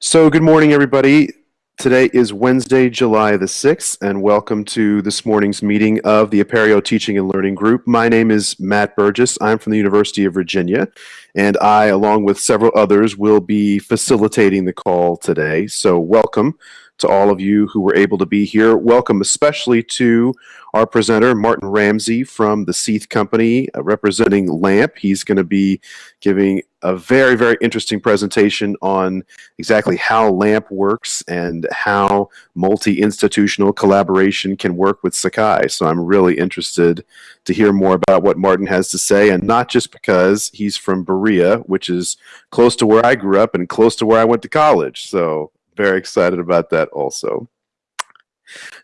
So, good morning, everybody. Today is Wednesday, July the 6th, and welcome to this morning's meeting of the Apereo Teaching and Learning Group. My name is Matt Burgess. I'm from the University of Virginia, and I, along with several others, will be facilitating the call today. So, welcome to all of you who were able to be here. Welcome especially to our presenter, Martin Ramsey from the Seath Company, uh, representing LAMP. He's going to be giving a very, very interesting presentation on exactly how LAMP works and how multi-institutional collaboration can work with Sakai. So I'm really interested to hear more about what Martin has to say, and not just because he's from Berea, which is close to where I grew up and close to where I went to college. So very excited about that also.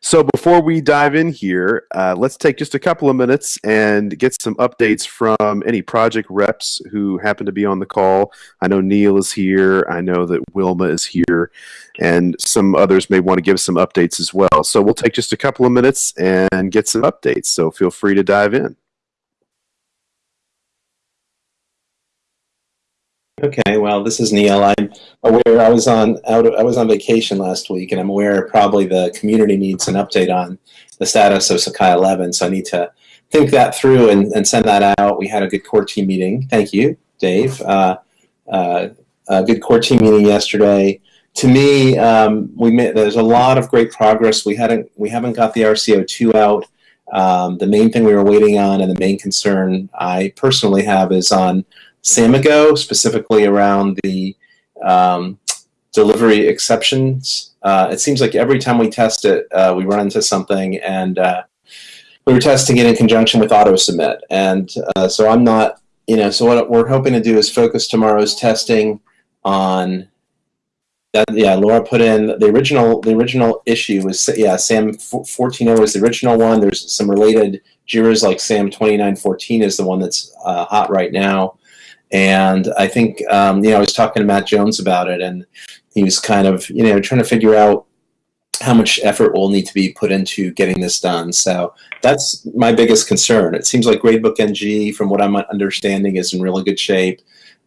So before we dive in here, uh, let's take just a couple of minutes and get some updates from any project reps who happen to be on the call. I know Neil is here. I know that Wilma is here, and some others may want to give some updates as well. So we'll take just a couple of minutes and get some updates. So feel free to dive in. Okay, well, this is Neil. I'm aware I was on out. I was on vacation last week, and I'm aware probably the community needs an update on the status of Sakai 11. So I need to think that through and, and send that out. We had a good core team meeting. Thank you, Dave. Uh, uh, a good core team meeting yesterday. To me, um, we made, there's a lot of great progress. We hadn't we haven't got the RCO2 out. Um, the main thing we were waiting on, and the main concern I personally have, is on Samigo, specifically around the um, delivery exceptions. Uh, it seems like every time we test it, uh, we run into something, and uh, we were testing it in conjunction with auto submit. And uh, so I'm not, you know, so what we're hoping to do is focus tomorrow's testing on that. Yeah, Laura put in the original. The original issue was yeah, SAM 14.0 is the original one. There's some related Jira's like SAM 2914 is the one that's uh, hot right now. And I think, um, you know, I was talking to Matt Jones about it, and he was kind of, you know, trying to figure out how much effort will need to be put into getting this done. So that's my biggest concern. It seems like Gradebook NG, from what I'm understanding, is in really good shape.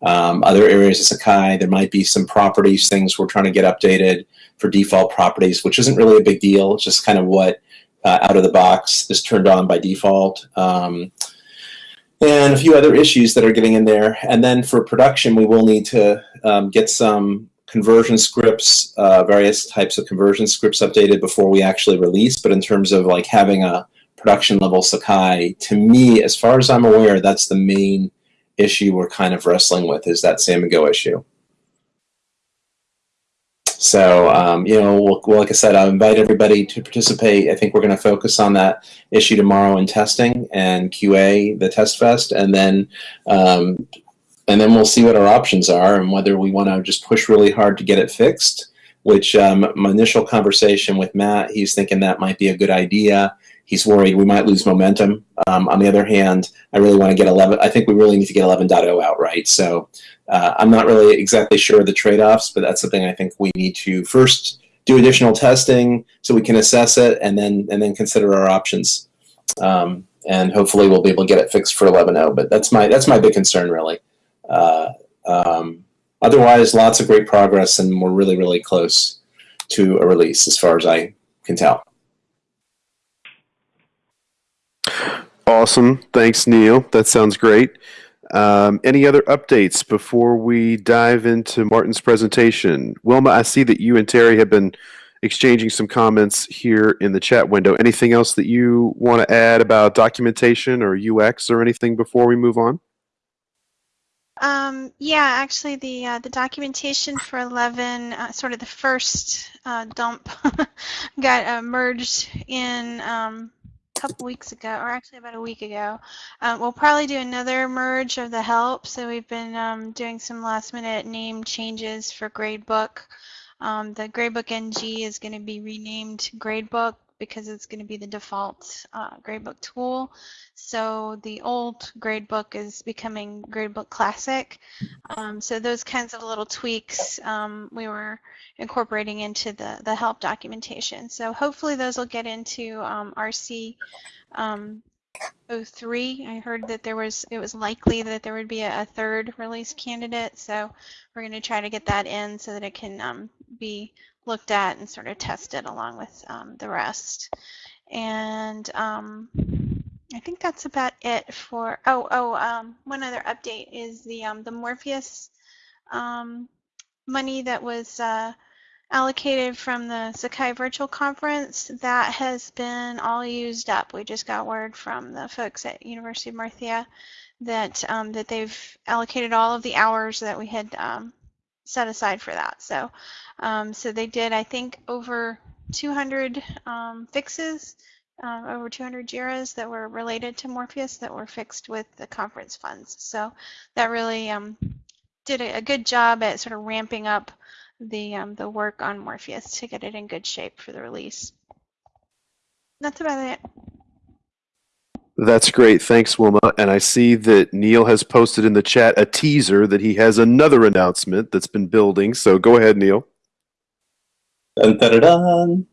Um, other areas of Sakai, there might be some properties, things we're trying to get updated for default properties, which isn't really a big deal. It's just kind of what uh, out of the box is turned on by default. Um, and a few other issues that are getting in there. And then for production, we will need to um, get some conversion scripts, uh, various types of conversion scripts updated before we actually release. But in terms of like having a production level Sakai, to me, as far as I'm aware, that's the main issue we're kind of wrestling with is that Samigo issue. So, um, you know, well, like I said, I invite everybody to participate. I think we're going to focus on that issue tomorrow in testing and QA, the test fest, and then um, and then we'll see what our options are and whether we want to just push really hard to get it fixed. Which um, my initial conversation with Matt, he's thinking that might be a good idea. He's worried we might lose momentum. Um, on the other hand, I really want to get 11. I think we really need to get 11.0 out, right? So uh, I'm not really exactly sure of the trade-offs, but that's something I think we need to first do additional testing so we can assess it and then and then consider our options. Um, and hopefully we'll be able to get it fixed for 11.0. But that's my that's my big concern really. Uh, um, otherwise, lots of great progress, and we're really really close to a release as far as I can tell. Awesome. Thanks, Neil. That sounds great. Um, any other updates before we dive into Martin's presentation? Wilma, I see that you and Terry have been exchanging some comments here in the chat window. Anything else that you want to add about documentation or UX or anything before we move on? Um, yeah, actually, the uh, the documentation for 11, uh, sort of the first uh, dump, got uh, merged in um, couple weeks ago, or actually about a week ago. Um, we'll probably do another merge of the help. So we've been um, doing some last minute name changes for Gradebook. Um, the Gradebook NG is going to be renamed Gradebook because it's going to be the default uh, gradebook tool. So the old gradebook is becoming gradebook classic. Um, so those kinds of little tweaks um, we were incorporating into the, the help documentation. So hopefully those will get into um, RC um, 03. I heard that there was it was likely that there would be a, a third release candidate, so we're going to try to get that in so that it can um, be looked at and sort of tested along with um, the rest. And um, I think that's about it for. Oh, oh, um, one other update is the um, the Morpheus um, money that was uh, allocated from the Sakai Virtual Conference. That has been all used up. We just got word from the folks at University of Murcia that um, that they've allocated all of the hours that we had set aside for that. So, um, so they did, I think, over 200 um, fixes, uh, over 200 JIRAs that were related to Morpheus that were fixed with the conference funds. So that really um, did a, a good job at sort of ramping up the um, the work on Morpheus to get it in good shape for the release. That's about it. That's great. Thanks, Wilma. And I see that Neil has posted in the chat a teaser that he has another announcement that's been building. So go ahead, Neil. Dun, dun, dun,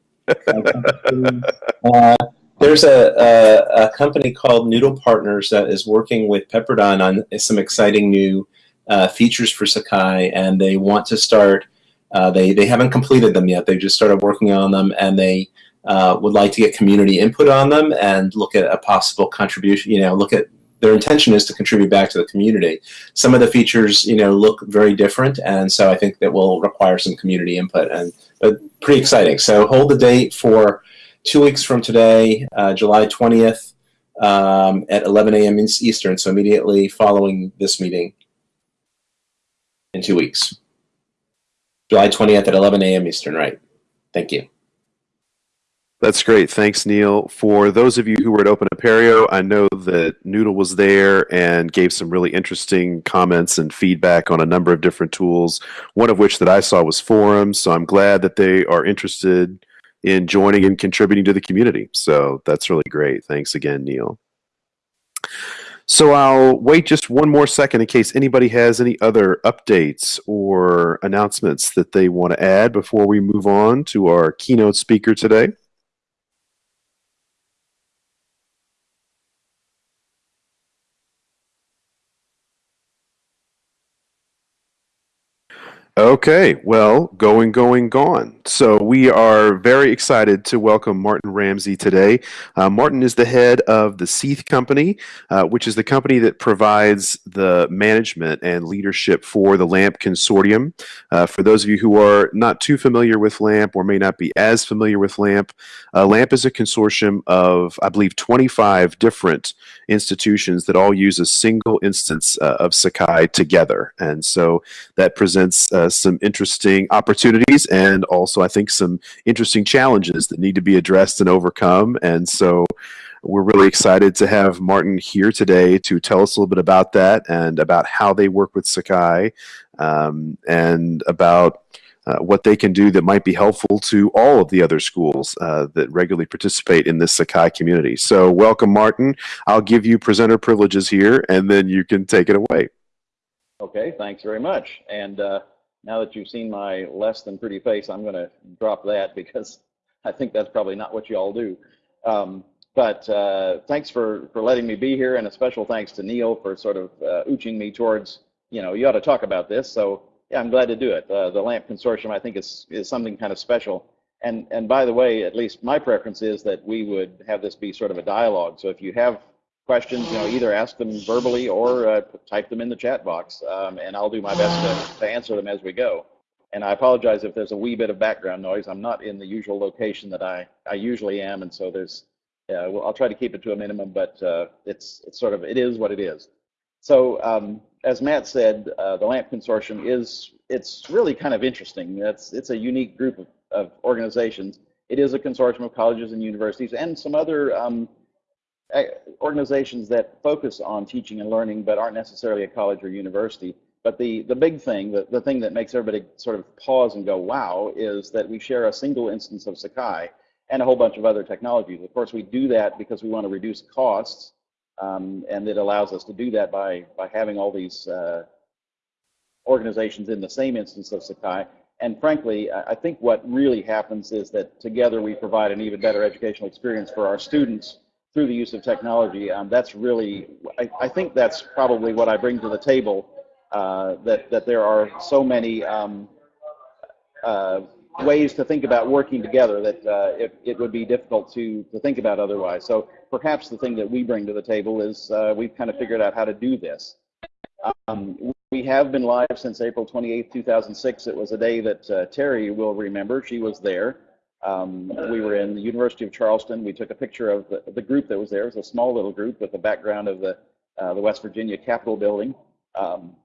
uh, there's a, a, a, company called Noodle Partners that is working with Pepperdine on some exciting new uh, features for Sakai, and they want to start. Uh, they they haven't completed them yet. They just started working on them, and they uh, would like to get community input on them and look at a possible contribution. You know, look at their intention is to contribute back to the community. Some of the features, you know, look very different, and so I think that will require some community input, and but pretty exciting. So hold the date for two weeks from today, uh, July 20th um, at 11 a.m. Eastern, so immediately following this meeting in two weeks. July 20th at 11 a.m. Eastern, right? Thank you. That's great. Thanks, Neil. For those of you who were at Open Apereo, I know that Noodle was there and gave some really interesting comments and feedback on a number of different tools, one of which that I saw was Forums. So I'm glad that they are interested in joining and contributing to the community. So that's really great. Thanks again, Neil. So I'll wait just one more second in case anybody has any other updates or announcements that they want to add before we move on to our keynote speaker today. Okay, well, going, going, gone. So we are very excited to welcome Martin Ramsey today. Uh, Martin is the head of the Seath Company, uh, which is the company that provides the management and leadership for the LAMP Consortium. Uh, for those of you who are not too familiar with LAMP or may not be as familiar with LAMP, uh, LAMP is a consortium of, I believe, 25 different institutions that all use a single instance uh, of Sakai together. And so that presents uh, some interesting opportunities and also I think some interesting challenges that need to be addressed and overcome. And so we're really excited to have Martin here today to tell us a little bit about that and about how they work with Sakai um, and about uh, what they can do that might be helpful to all of the other schools uh, that regularly participate in this Sakai community. So welcome, Martin. I'll give you presenter privileges here, and then you can take it away. Okay, thanks very much. And uh, now that you've seen my less than pretty face, I'm going to drop that because I think that's probably not what you all do. Um, but uh, thanks for, for letting me be here, and a special thanks to Neil for sort of uh, ooching me towards, you know, you ought to talk about this. So yeah, I'm glad to do it. Uh, the LAMP Consortium, I think, is, is something kind of special. And, and by the way, at least my preference is that we would have this be sort of a dialogue. So if you have questions, you know, either ask them verbally or uh, type them in the chat box, um, and I'll do my best to, to answer them as we go. And I apologize if there's a wee bit of background noise. I'm not in the usual location that I, I usually am, and so there's, uh, well, I'll try to keep it to a minimum, but uh, it's, it's sort of, it is what it is. So um, as Matt said, uh, the LAMP Consortium is, it's really kind of interesting. It's, it's a unique group of, of organizations. It is a consortium of colleges and universities and some other um, organizations that focus on teaching and learning but aren't necessarily a college or university. But the, the big thing, the, the thing that makes everybody sort of pause and go, wow, is that we share a single instance of Sakai and a whole bunch of other technologies. Of course, we do that because we want to reduce costs, um, and it allows us to do that by, by having all these uh, organizations in the same instance of Sakai. And frankly, I think what really happens is that together we provide an even better educational experience for our students through the use of technology. Um, that's really, I, I think that's probably what I bring to the table. Uh, that that there are so many um, uh, ways to think about working together that uh, it, it would be difficult to to think about otherwise. So perhaps the thing that we bring to the table is uh, we've kind of figured out how to do this. Um, we have been live since April 28, 2006. It was a day that uh, Terry will remember. She was there. Um, we were in the University of Charleston. We took a picture of the, the group that was there. It was a small little group with the background of the, uh, the West Virginia Capitol building. Um,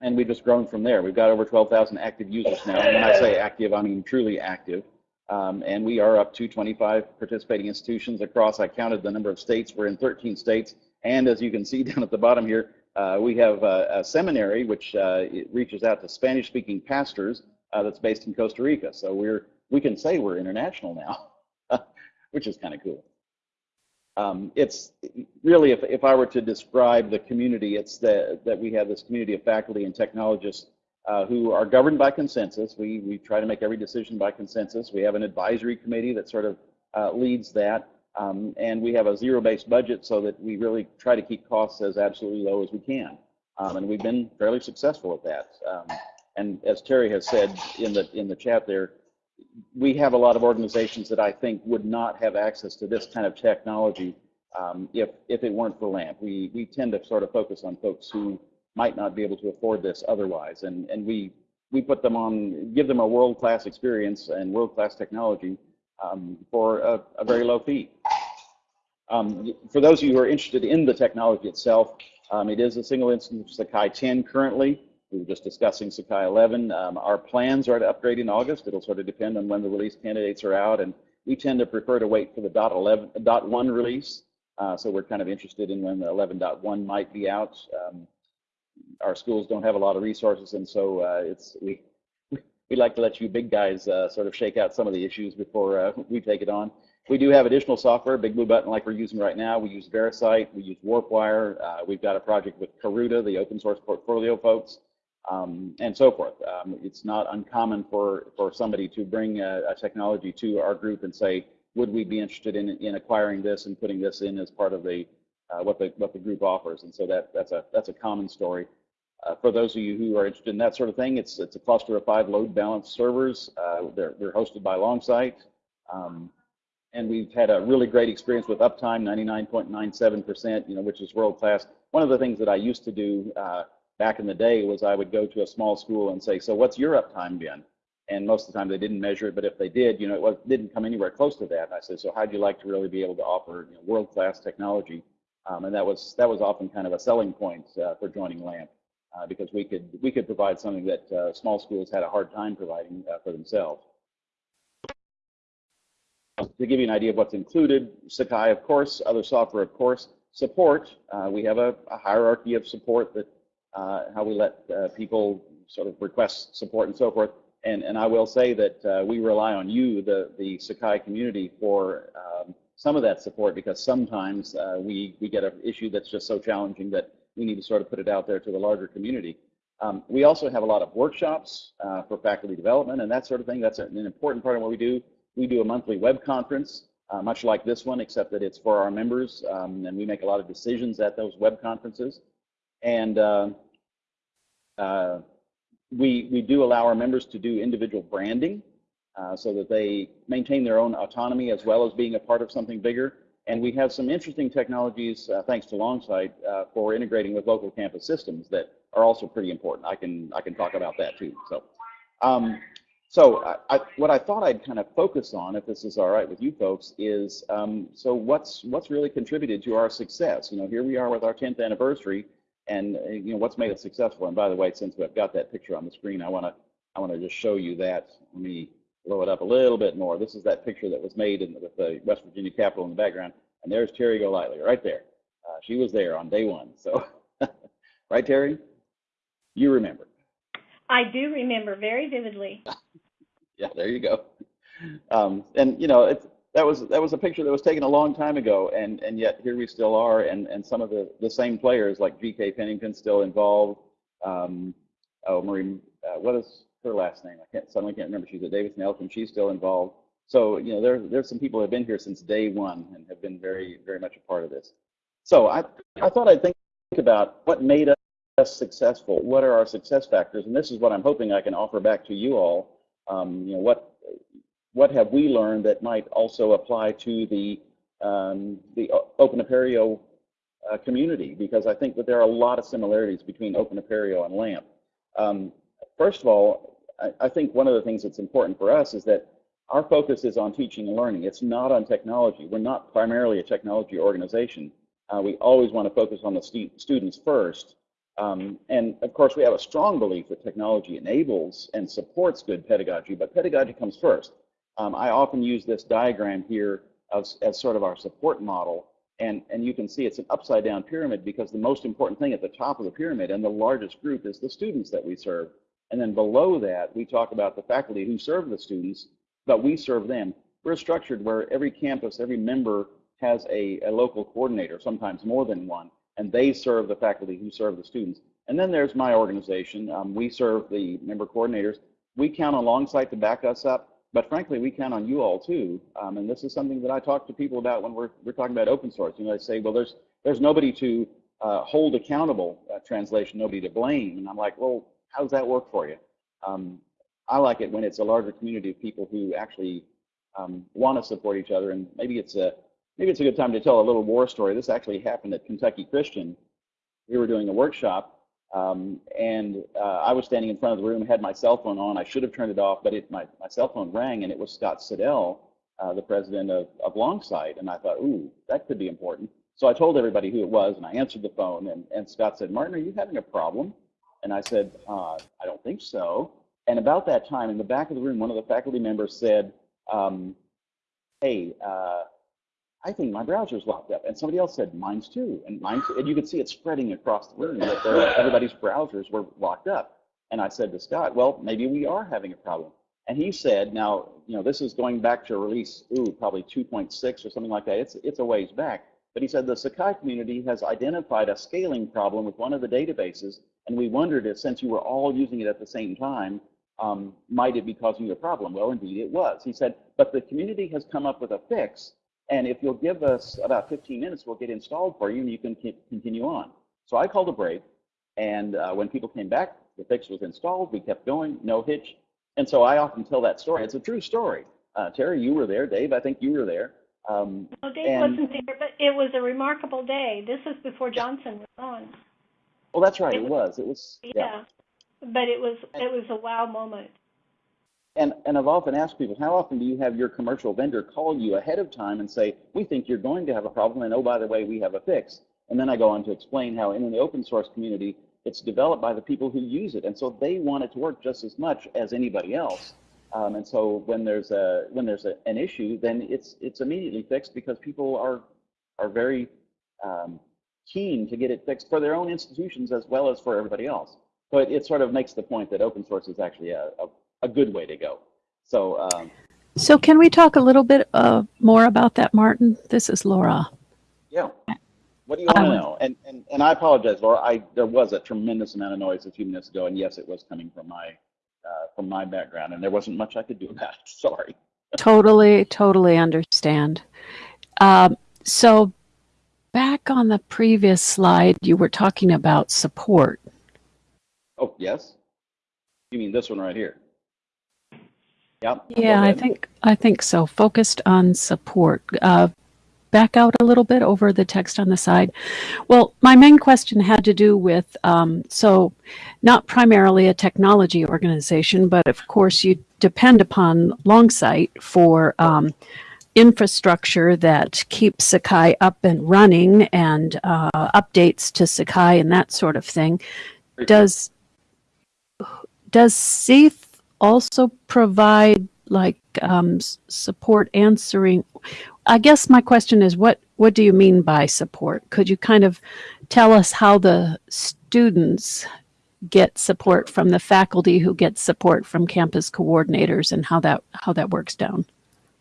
and we've just grown from there. We've got over 12,000 active users now. And when I say active, I mean truly active. Um, and we are up to 25 participating institutions across, I counted the number of states. We're in 13 states. And as you can see down at the bottom here, uh, we have a, a seminary which uh, reaches out to Spanish-speaking pastors uh, that's based in Costa Rica. So we're we can say we're international now, which is kind of cool. Um, it's really, if, if I were to describe the community, it's the, that we have this community of faculty and technologists uh, who are governed by consensus. We, we try to make every decision by consensus. We have an advisory committee that sort of uh, leads that. Um, and we have a zero-based budget so that we really try to keep costs as absolutely low as we can. Um, and we've been fairly successful at that. Um, and as Terry has said in the in the chat there, we have a lot of organizations that I think would not have access to this kind of technology um, if if it weren't for LAMP. We we tend to sort of focus on folks who might not be able to afford this otherwise, and and we we put them on, give them a world-class experience and world-class technology um, for a, a, very low fee. Um, for those of you who are interested in the technology itself, um, it is a single instance of Sakai 10 currently. We were just discussing Sakai 11. Um, our plans are to upgrade in August. It'll sort of depend on when the release candidates are out, and we tend to prefer to wait for the dot 11, dot 1 release. Uh, so we're kind of interested in when the 11.1 might be out. Um, our schools don't have a lot of resources, and so uh, it's we we like to let you big guys uh, sort of shake out some of the issues before uh, we take it on. We do have additional software, Big Blue Button like we're using right now. We use VeriCite, we use Warpwire. Uh, we've got a project with Karuta, the open source portfolio folks, um, and so forth. Um, it's not uncommon for, for somebody to bring a, a, technology to our group and say, would we be interested in, in acquiring this and putting this in as part of the uh, what the what the group offers? And so that that's a that's a common story. Uh, for those of you who are interested in that sort of thing, it's it's a cluster of five load balanced servers. Uh, they're they're hosted by Longsight. Um, and we've had a really great experience with uptime, 99.97%, you know, which is world class. One of the things that I used to do uh, back in the day was I would go to a small school and say, so what's your uptime been? And most of the time they didn't measure it, but if they did, you know, it was, didn't come anywhere close to that. And I said, so how'd you like to really be able to offer you know, world-class technology? Um, and that was that was often kind of a selling point uh, for joining LAMP uh, because we could we could provide something that uh, small schools had a hard time providing uh, for themselves to give you an idea of what's included, Sakai, of course, other software, of course, support. Uh, we have a, a, hierarchy of support that how we let uh, people sort of request support and so forth. And, and I will say that uh, we rely on you, the, the Sakai community, for um, some of that support because sometimes uh, we, we get an issue that's just so challenging that we need to sort of put it out there to the larger community. Um, we also have a lot of workshops uh, for faculty development and that sort of thing. That's an important part of what we do. We do a monthly web conference, uh, much like this one, except that it's for our members, um, and we make a lot of decisions at those web conferences. And uh, uh, we, we do allow our members to do individual branding uh, so that they maintain their own autonomy as well as being a part of something bigger. And we have some interesting technologies, uh, thanks to Longsight, uh, for integrating with local campus systems that are also pretty important. I can I can talk about that too. So um, so I, I, what I thought I'd kind of focus on, if this is all right with you folks, is um, so what's what's really contributed to our success? You know, here we are with our 10th anniversary, and uh, you know what's made it successful. And by the way, since we've got that picture on the screen, I want to I want to just show you that. Let me blow it up a little bit more. This is that picture that was made in, with the West Virginia Capitol in the background, and there's Terry Golightly right there. Uh, she was there on day one. So, right, Terry? You remember? I do remember very vividly. yeah, there you go. Um, and you know, it's, that was that was a picture that was taken a long time ago, and and yet here we still are, and and some of the the same players like G.K. Pennington still involved. Um, oh, Marie, uh, what is her last name? I can't suddenly can't remember. She's at Davidson Elkin. She's still involved. So, you know, there, there's some people who have been here since day one and have been very, very much a part of this. So I, I thought I'd think about what made us successful. What are our success factors? And this is what I'm hoping I can offer back to you all. Um, you know, what, what have we learned that might also apply to the, um, the Open Apereo uh, community? Because I think that there are a lot of similarities between Open Apereo and LAMP. Um, first of all, I, I think one of the things that's important for us is that our focus is on teaching and learning. It's not on technology. We're not primarily a technology organization. Uh, we always want to focus on the stu students first. Um, and of course, we have a strong belief that technology enables and supports good pedagogy, but pedagogy comes first. Um, I often use this diagram here as, as sort of our support model. And, and you can see it's an upside down pyramid because the most important thing at the top of the pyramid and the largest group is the students that we serve. And then below that, we talk about the faculty who serve the students but we serve them. We're structured where every campus, every member has a, a local coordinator, sometimes more than one, and they serve the faculty who serve the students. And then there's my organization. Um, we serve the member coordinators. We count on Longsight to back us up, but frankly, we count on you all too. Um, and this is something that I talk to people about when we're, we're talking about open source. You know, they say, well, there's, there's nobody to uh, hold accountable, uh, translation, nobody to blame. And I'm like, well, how does that work for you? Um, I like it when it's a larger community of people who actually um, want to support each other. And maybe it's a maybe it's a good time to tell a little war story. This actually happened at Kentucky Christian. We were doing a workshop, um, and uh, I was standing in front of the room, had my cell phone on. I should have turned it off, but it, my, my cell phone rang, and it was Scott Siddall, uh, the president of, of Longsight. And I thought, ooh, that could be important. So I told everybody who it was, and I answered the phone, and, and Scott said, Martin, are you having a problem? And I said, uh, I don't think so. And about that time, in the back of the room, one of the faculty members said, um, hey, uh, I think my browser's locked up. And somebody else said, mine's too. And mine's, and you could see it spreading across the room that everybody's browsers were locked up. And I said to Scott, well, maybe we are having a problem. And he said, now, you know, this is going back to release, ooh, probably 2.6 or something like that. It's, it's a ways back. But he said the Sakai community has identified a scaling problem with one of the databases. And we wondered if since you were all using it at the same time, um, might it be causing you a problem? Well, indeed it was. He said, but the community has come up with a fix, and if you'll give us about 15 minutes, we'll get installed for you, and you can continue on. So I called a break, and uh, when people came back, the fix was installed. We kept going, no hitch. And so I often tell that story. It's a true story. Uh, Terry, you were there. Dave, I think you were there. Um, no, Dave and, wasn't there, but it was a remarkable day. This was before Johnson was on. Well, that's right. It, it was. It was. Yeah. yeah but it was it was a wow moment. And and I've often asked people, how often do you have your commercial vendor call you ahead of time and say, we think you're going to have a problem, and oh by the way, we have a fix. And then I go on to explain how in the open source community, it's developed by the people who use it, and so they want it to work just as much as anybody else. Um, and so when there's a when there's a, an issue, then it's it's immediately fixed because people are are very um, keen to get it fixed for their own institutions as well as for everybody else. So it, it sort of makes the point that open source is actually a, a, a good way to go. So, um, so can we talk a little bit uh, more about that, Martin? This is Laura. Yeah. What do you want to know? And, and and I apologize, Laura. I there was a tremendous amount of noise a few minutes ago, and yes, it was coming from my uh, from my background, and there wasn't much I could do about it. Sorry. totally, totally understand. Um, so, back on the previous slide, you were talking about support, Oh, yes? You mean this one right here? Yep. Yeah, I think I think so. Focused on support. Uh, back out a little bit over the text on the side. Well, my main question had to do with um, so not primarily a technology organization, but of course you depend upon Longsight for um, infrastructure that keeps Sakai up and running and uh, updates to Sakai and that sort of thing. Does does CEIF also provide like um, support answering? I guess my question is, what what do you mean by support? Could you kind of tell us how the students get support from the faculty who get support from campus coordinators and how that how that works down?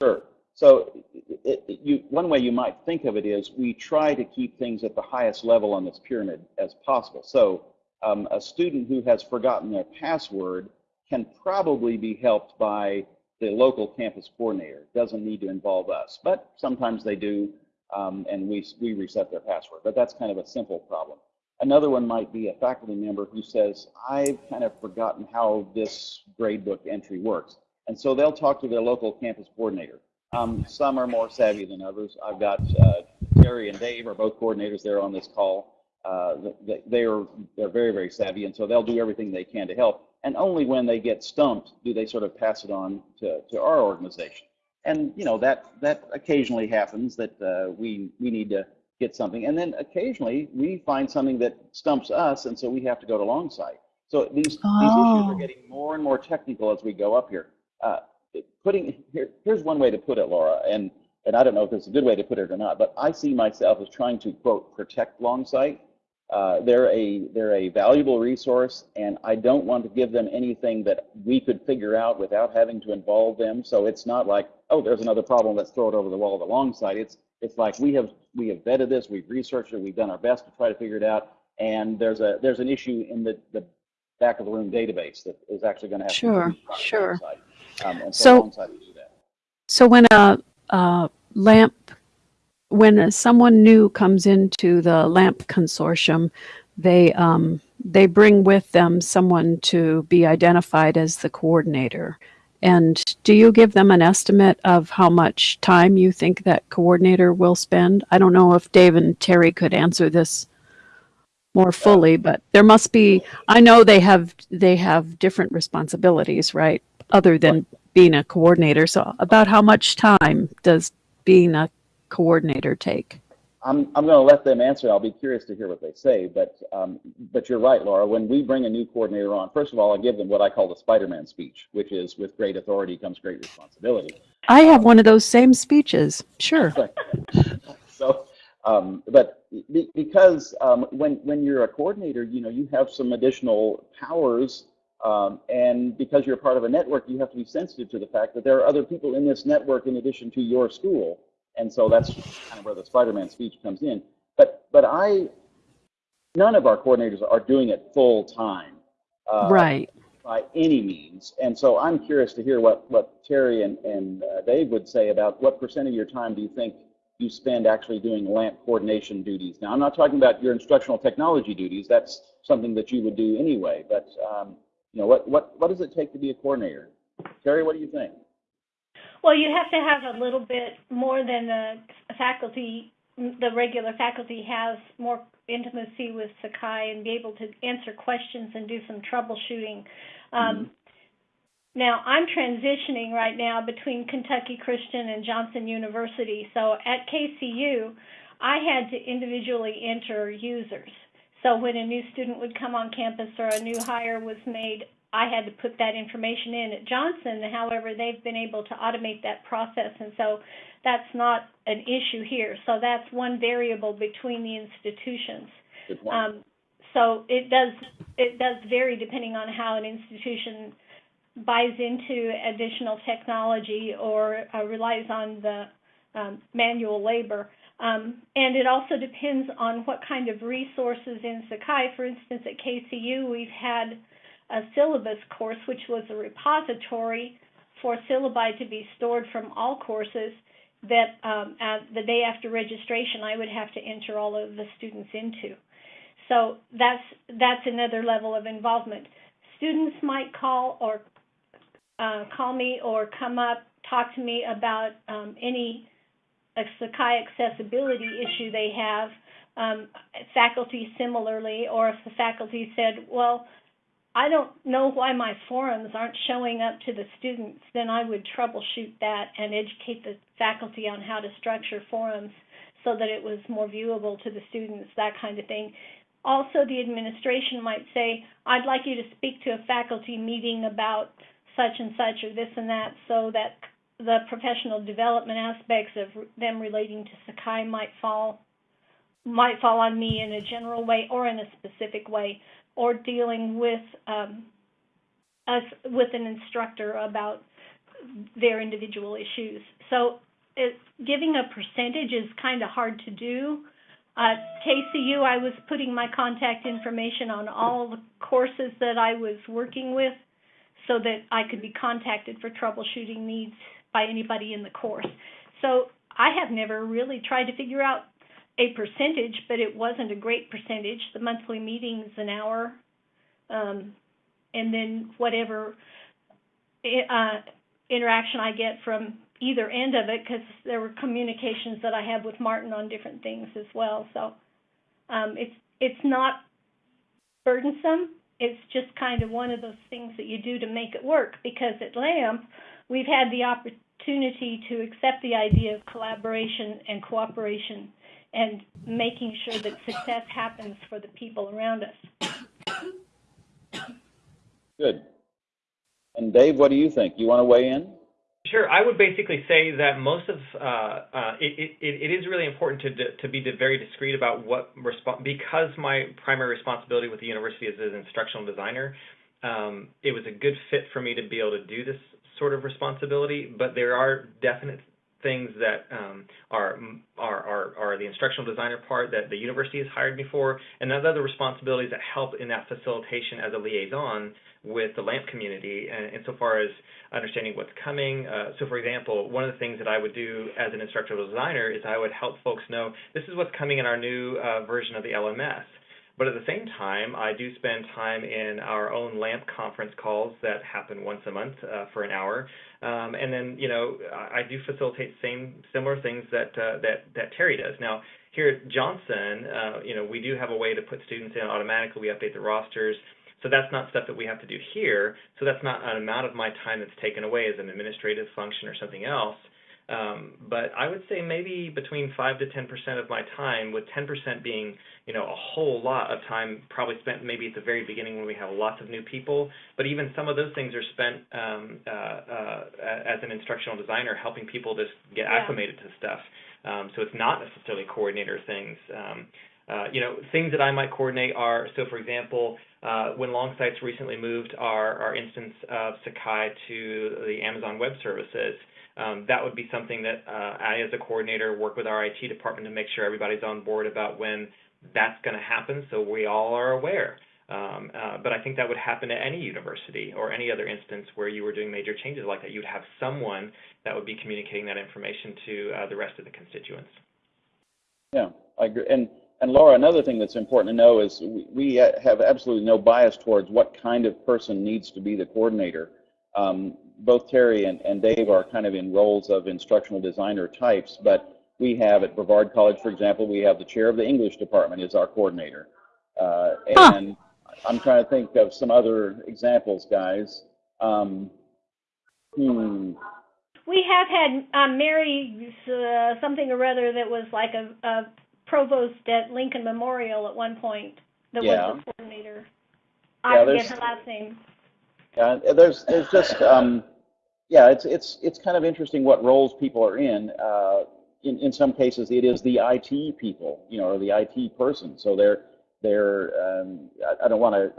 Sure. So it, it, you, one way you might think of it is we try to keep things at the highest level on this pyramid as possible. So um, a student who has forgotten their password can probably be helped by the local campus coordinator. It doesn't need to involve us, but sometimes they do, um, and we, we reset their password. But that's kind of a simple problem. Another one might be a faculty member who says, I've kind of forgotten how this gradebook entry works. And so they'll talk to their local campus coordinator. Um, some are more savvy than others. I've got uh, Terry and Dave are both coordinators there on this call. Uh, they are they're very very savvy, and so they'll do everything they can to help. And only when they get stumped do they sort of pass it on to, to our organization. And you know that that occasionally happens that uh, we we need to get something, and then occasionally we find something that stumps us, and so we have to go to Longsight. So these Oh. these issues are getting more and more technical as we go up here. Uh, putting here, here's one way to put it, Laura, and and I don't know if it's a good way to put it or not, but I see myself as trying to quote protect Longsight. Uh, they're a they're a valuable resource, and I don't want to give them anything that we could figure out without having to involve them. So it's not like oh, there's another problem, let's throw it over the wall at Longsight. It's it's like we have we have vetted this, we've researched it, we've done our best to try to figure it out, and there's a there's an issue in the the back of the room database that is actually going to have Sure, to be brought to sure. Um, so, So- Longsight do that. So when a, a lamp, when someone new comes into the lamp consortium, they um, they bring with them someone to be identified as the coordinator. And do you give them an estimate of how much time you think that coordinator will spend? I don't know if Dave and Terry could answer this more fully, but there must be. I know they have they have different responsibilities, right? Other than being a coordinator. So about how much time does being a coordinator take? I'm, I'm going to let them answer. I'll be curious to hear what they say. But um, but you're right, Laura. When we bring a new coordinator on, first of all, I give them what I call the Spider-Man speech, which is with great authority comes great responsibility. I have one of those same speeches. Sure. so, um, but be, because um, when when you're a coordinator, you know you have some additional powers, um, and because you're part of a network, you have to be sensitive to the fact that there are other people in this network in addition to your school, and so that's kind of where the Spider-Man speech comes in. But but I, none of our coordinators are doing it full time. Uh, right. by any means. And so I'm curious to hear what, what Terry and, and uh, Dave would say about what percent of your time do you think you spend actually doing LAMP coordination duties? Now, I'm not talking about your instructional technology duties. That's something that you would do anyway. But, um, you know, what, what, what does it take to be a coordinator? Terry, what do you think? Well, you have to have a little bit more than the faculty, the regular faculty has more intimacy with Sakai and be able to answer questions and do some troubleshooting. Um, Now, I'm transitioning right now between Kentucky Christian and Johnson University. So at KCU, I had to individually enter users. So when a new student would come on campus or a new hire was made, I had to put that information in. At Johnson, however, they've been able to automate that process, and so that's not an issue here. So that's one variable between the institutions. Um, so it does it does vary depending on how an institution buys into additional technology or uh, relies on the um, manual labor. Um, and it also depends on what kind of resources in Sakai. For instance, at KCU, we've had a syllabus course, which was a repository for syllabi to be stored from all courses that um, the day after registration, I would have to enter all of the students into. So that's that's another level of involvement. Students might call or uh, call me or come up, talk to me about um, any Sakai accessibility issue they have. Um, faculty similarly, or if the faculty said, "Well, I don't know why my forums aren't showing up to the students," then I would troubleshoot that and educate the faculty on how to structure forums so that it was more viewable to the students, that kind of thing. Also, the administration might say, I'd like you to speak to a faculty meeting about such and such or this and that, so that the professional development aspects of them relating to Sakai might fall might fall on me in a general way or in a specific way, or dealing with um, us with an instructor about their individual issues. So, it, giving a percentage is kind of hard to do. At KCU, I was putting my contact information on all the courses that I was working with so that I could be contacted for troubleshooting needs by anybody in the course. So I have never really tried to figure out a percentage, but it wasn't a great percentage. The monthly meeting's an hour, um, and then whatever uh, interaction I get from either end of it, because there were communications that I have with Martin on different things as well. So um, it's it's not burdensome. It's just kind of one of those things that you do to make it work. Because at LAMP, we've had the opportunity to accept the idea of collaboration and cooperation and making sure that success happens for the people around us. Good. And Dave, what do you think? You want to weigh in? Sure. I would basically say that most of uh, uh, it, it, it is really important to to be very discreet about what resp- because my primary responsibility with the university is as an instructional designer. Um, it was a good fit for me to be able to do this sort of responsibility, but there are definite things that um, are, are, are, are the instructional designer part that the university has hired me for, and other responsibilities that help in that facilitation as a liaison with the LAMP community, and insofar as understanding what's coming. Uh, so, for example, one of the things that I would do as an instructional designer is I would help folks know this is what's coming in our new uh, version of the LMS. But at the same time, I do spend time in our own LAMP conference calls that happen once a month uh, for an hour. Um, and then, you know, I, I do facilitate same similar things that uh, that that Terry does. Now, here at Johnson, uh, you know, we do have a way to put students in automatically. We update the rosters. So that's not stuff that we have to do here. So that's not an amount of my time that's taken away as an administrative function or something else. Um, but I would say maybe between five to ten percent of my time, with ten percent being, you know, a whole lot of time probably spent maybe at the very beginning when we have lots of new people. But even some of those things are spent um, uh, uh, as an instructional designer, helping people just get Yeah. acclimated to stuff. Um, so it's not necessarily coordinator things. Um, uh, you know, things that I might coordinate are so, for example, uh, when Longsight's recently moved our, our instance of Sakai to the Amazon Web Services, um, that would be something that uh, I, as a coordinator, work with our IT department to make sure everybody's on board about when that's going to happen, so we all are aware. Um, uh, but I think that would happen at any university or any other instance where you were doing major changes like that. You'd have someone that would be communicating that information to uh, the rest of the constituents. Yeah, I agree. And and Laura, another thing that's important to know is we, we have absolutely no bias towards what kind of person needs to be the coordinator. Um, both Terry and, and Dave are kind of in roles of instructional designer types, but we have at Brevard College, for example, we have the chair of the English department is our coordinator. Uh, Huh. and I'm trying to think of some other examples, guys. Um, hmm, We have had um, Mary uh, something or other that was like a, a provost at Lincoln Memorial at one point that Yeah. was the coordinator. Yeah, I forget there's- her last name. Yeah, there's there's just um, yeah, it's it's it's kind of interesting what roles people are in. Uh, in in some cases, it is the IT people, you know, or the IT person. So they're they're um, I, I don't want to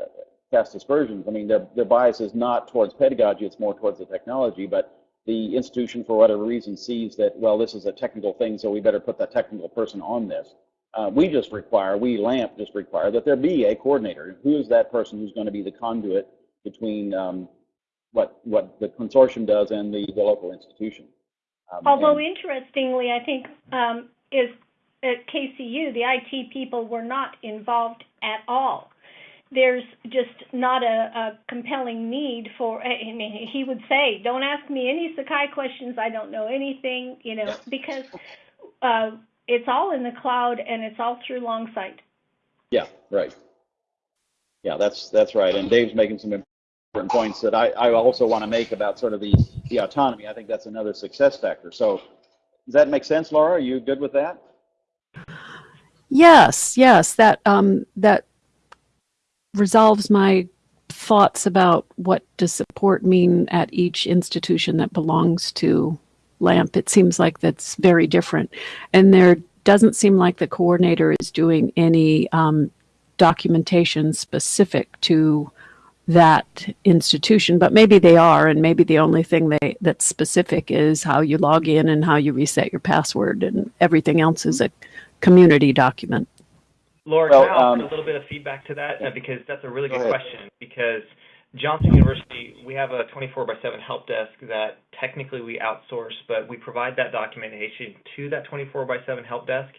cast aspersions. I mean, their their bias is not towards pedagogy; it's more towards the technology. But the institution, for whatever reason, sees that well, this is a technical thing, so we better put that technical person on this. Uh, we just require, we LAMP just require that there be a coordinator. Who is that person who's going to be the conduit between um, what what the consortium does and the, the local institution. Um, Although interestingly, I think um, is at KCU the IT people were not involved at all. There's just not a, a compelling need for. I mean, he would say, "Don't ask me any Sakai questions. I don't know anything." You know, because uh, it's all in the cloud and it's all through Longsight. yeah, right. Yeah, that's that's right. And Dave's making some important points that I, I also want to make about sort of the the autonomy. I think that's another success factor. So does that make sense, Laura? Are you good with that? Yes, yes, that um, that resolves my thoughts about what does support mean at each institution that belongs to LAMP. It seems like that's very different, and there doesn't seem like the coordinator is doing any um, documentation specific to that institution, but maybe they are, and maybe the only thing they that's specific is how you log in and how you reset your password, and everything else is a community document. Laura, Well, can I offer um, a little bit of feedback to that? Uh, because that's a really Go good ahead. question. Because Johnson University, we have a 24 by 7 help desk that technically we outsource, but we provide that documentation to that 24 by 7 help desk.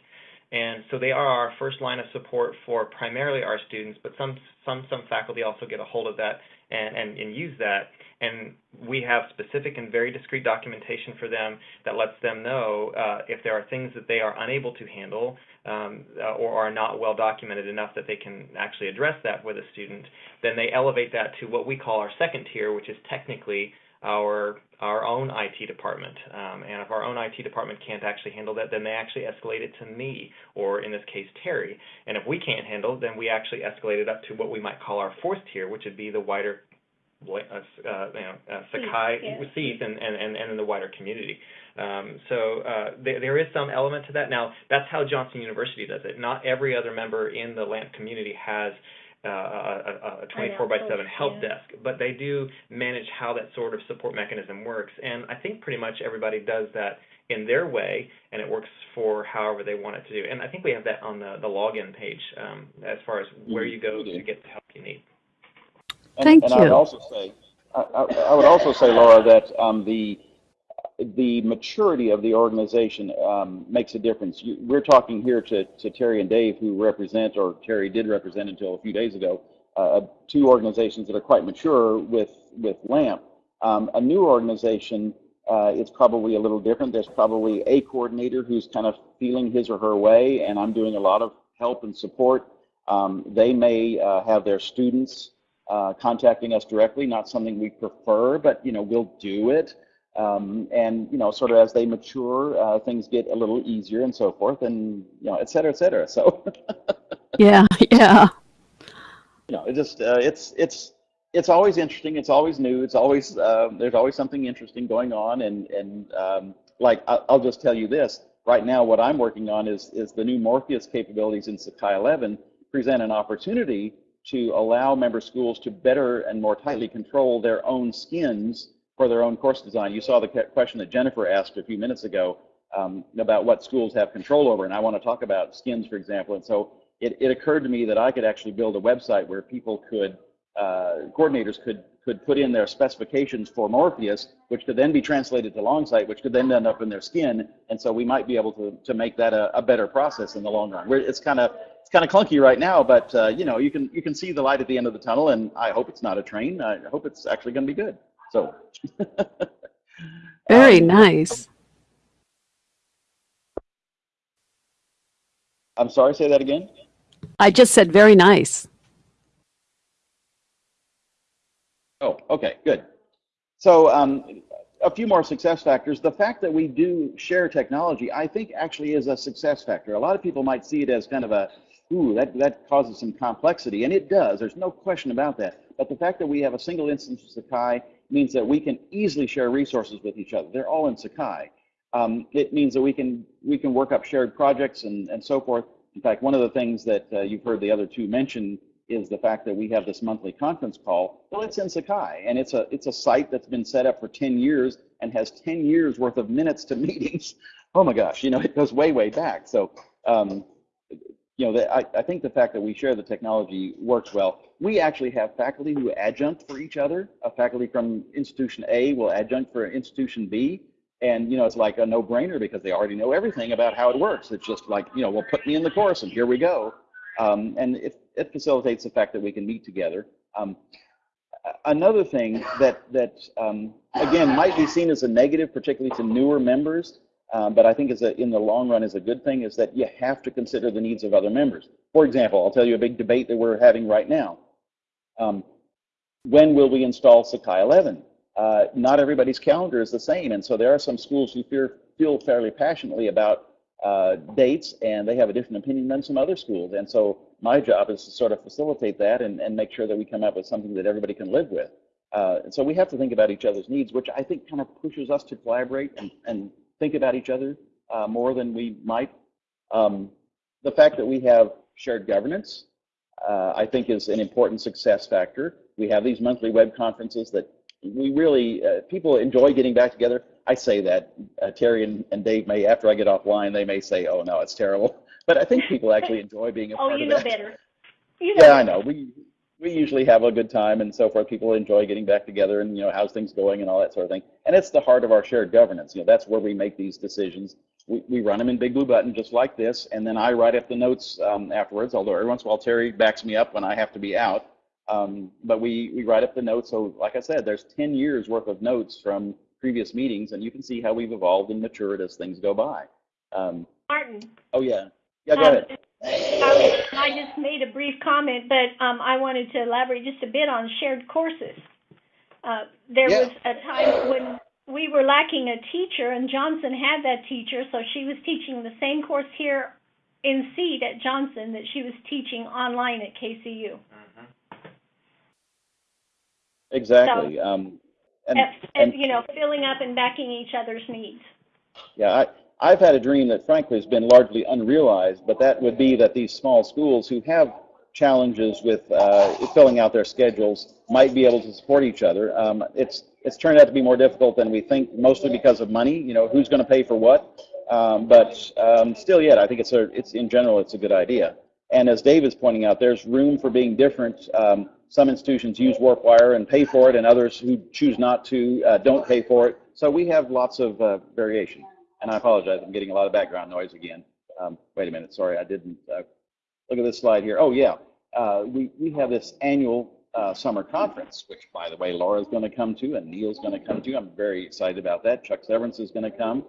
And so they are our first line of support for primarily our students, but some some some faculty also get a hold of that and, and, and use that. And we have specific and very discrete documentation for them that lets them know uh, if there are things that they are unable to handle um, uh, or are not well documented enough that they can actually address that with a student, then they elevate that to what we call our second tier, which is technically our our own IT department. Um, and if our own IT department can't actually handle that, then they actually escalate it to me, or in this case, Terry. And if we can't handle, then we actually escalate it up to what we might call our fourth tier, which would be the wider, uh, uh, you know, uh, Sakai yeah. And, and, and, and in the wider community. Um, so uh, there, there is some element to that. Now, that's how Johnson University does it. Not every other member in the LAMP community has a, a 24 by 7 help yeah. desk, but they do manage how that sort of support mechanism works. And I think pretty much everybody does that in their way, and it works for however they want it to do. And I think we have that on the, the login page um, as far as where you go to get the help you need. And, Thank and I would you. also say, I, I, I would also say, Laura, that um, the the maturity of the organization um, makes a difference. You, we're talking here to, to Terry and Dave, who represent, or Terry did represent until a few days ago, uh, two organizations that are quite mature with with LAMP. Um, a new organization, uh, it's probably a little different. There's probably a coordinator who's kind of feeling his or her way, and I'm doing a lot of help and support. Um, they may uh, have their students uh, contacting us directly, not something we prefer, but you know we'll do it. Um, and you know, sort of as they mature, uh, things get a little easier and so forth, and you know, et cetera, et cetera. So Yeah, yeah. you know, it just uh, it's it's it's always interesting. It's always new. It's always uh, there's always something interesting going on, and and um, like I- I'll just tell you this right now. What I'm working on is is the new Morpheus capabilities in Sakai 11 present an opportunity to allow member schools to better and more tightly control their own skins for their own course design. You saw the question that Jennifer asked a few minutes ago um, about what schools have control over, and I want to talk about skins, for example. And so it, it occurred to me that I could actually build a website where people could, uh, coordinators could could put in their specifications for Morpheus, which could then be translated to Longsight, which could then end up in their skin. And so we might be able to, to make that a, a better process in the long run. Where it's kind of it's kind of clunky right now, but uh, you know you can you can see the light at the end of the tunnel, and I hope it's not a train. I hope it's actually going to be good. So. Very Um, nice. I'm sorry, say that again. I just said very nice. Oh, okay, good. So um, a few more success factors. The fact that we do share technology, I think actually is a success factor. A lot of people might see it as kind of a, ooh, that, that causes some complexity, and it does. There's no question about that. But the fact that we have a single instance of Sakai means that we can easily share resources with each other. They're all in Sakai. Um, it means that we can we can work up shared projects and, and so forth. In fact, one of the things that uh, you've heard the other two mention is the fact that we have this monthly conference call. Well, it's in Sakai, and it's a it's a site that's been set up for 10 years and has 10 years worth of minutes to meetings. Oh my gosh, you know, it goes way way back. So, um, you know, the, I, I think the fact that we share the technology works well. We actually have faculty who adjunct for each other. A faculty from institution A will adjunct for institution B. And, you know, it's like a no-brainer because they already know everything about how it works. It's just like, you know, well, put me in the course and here we go. Um, and it, it facilitates the fact that we can meet together. Um, another thing that, that um, again, might be seen as a negative, particularly to newer members, um, but I think is a, in the long run is a good thing, is that you have to consider the needs of other members. For example, I'll tell you a big debate that we're having right now. Um, when will we install Sakai 11? Uh, not everybody's calendar is the same, and so there are some schools who fear, feel fairly passionately about uh, dates, and they have a different opinion than some other schools. And so my job is to sort of facilitate that and, and make sure that we come up with something that everybody can live with. Uh, and so we have to think about each other's needs, which I think kind of pushes us to collaborate and, and think about each other uh, more than we might. Um, the fact that we have shared governance, uh, I think, is an important success factor. We have these monthly web conferences that we really, uh, people enjoy getting back together. I say that. Uh, Terry and, and Dave may, after I get offline, they may say, oh, no, it's terrible. But I think people actually enjoy being a Oh, part you of know that. better. You know Yeah, I know. We we usually have a good time and so forth. People enjoy getting back together and, you know, how's things going and all that sort of thing. And it's the heart of our shared governance. You know, that's where we make these decisions. We, we run them in Big Blue Button just like this, and then I write up the notes um, afterwards, although every once in a while Terry backs me up when I have to be out. Um, but we, we write up the notes. So like I said, there's 10 years worth of notes from previous meetings, and you can see how we've evolved and matured as things go by. Um, Martin. oh, yeah. Yeah, go um, ahead. I, I just made a brief comment, but um, I wanted to elaborate just a bit on shared courses. Uh, there Yeah. was a time when we were lacking a teacher, and Johnson had that teacher, so she was teaching the same course here in seed at Johnson that she was teaching online at KCU. Exactly. Um, and, And, and you know, filling up and backing each other's needs. Yeah, I, I've had a dream that frankly has been largely unrealized, but that would be that these small schools who have challenges with uh, filling out their schedules might be able to support each other. Um, it's it's turned out to be more difficult than we think, mostly because of money. You know, who's going to pay for what? Um, but um, still, yet I think it's a it's in general it's a good idea. And as Dave is pointing out, there's room for being different. Um, some institutions use WarpWire and pay for it, and others who choose not to uh, don't pay for it. So we have lots of uh, variation. And I apologize, I'm getting a lot of background noise again. Um, wait a minute, sorry, I didn't uh, look at this slide here. Oh yeah, uh, we we have this annual uh, summer conference, which by the way, Laura's going to come to, and Neil's going to come to. I'm very excited about that. Chuck Severance is going to come.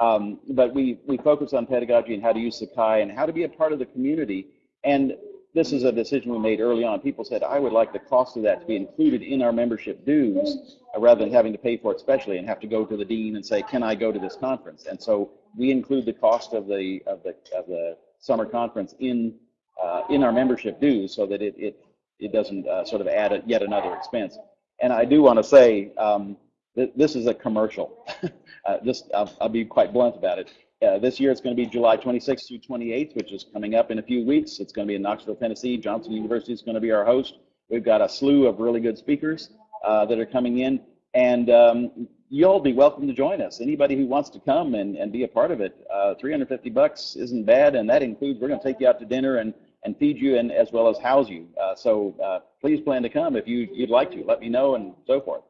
Um, but we we focus on pedagogy and how to use Sakai and how to be a part of the community. And this is a decision we made early on. People said, I would like the cost of that to be included in our membership dues uh, rather than having to pay for it specially and have to go to the dean and say, can I go to this conference? And so we include the cost of the of the of the summer conference in uh, in our membership dues so that it it, it doesn't uh, sort of add a, yet another expense. And I do want to say um, th- this is a commercial. uh, just I'll, I'll be quite blunt about it. Uh, this year it's going to be July 26th through 28th, which is coming up in a few weeks. It's going to be in Knoxville, Tennessee. Johnson University is going to be our host. We've got a slew of really good speakers uh, that are coming in, and um, you'll be welcome to join us. Anybody who wants to come and, and be a part of it, uh, 350 bucks isn't bad, and that includes we're going to take you out to dinner and and feed you and as well as house you. Uh, so uh, please plan to come if you you'd like to. Let me know and so forth.